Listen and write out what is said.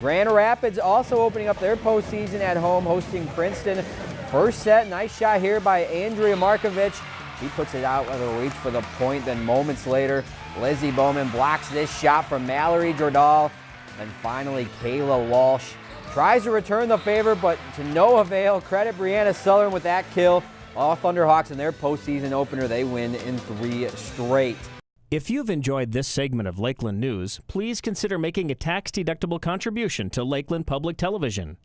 Grand Rapids also opening up their postseason at home, hosting Princeton. First set, nice shot here by Andrea Markovic. He puts it out with a reach for the point. Then moments later, Lizzie Bowman blocks this shot from Mallory Jordal. And finally, Kayla Walsh tries to return the favor, but to no avail. Credit Brianna Southern with that kill. All Thunderhawks in their postseason opener, they win in three straight. If you've enjoyed this segment of Lakeland News, please consider making a tax-deductible contribution to Lakeland Public Television.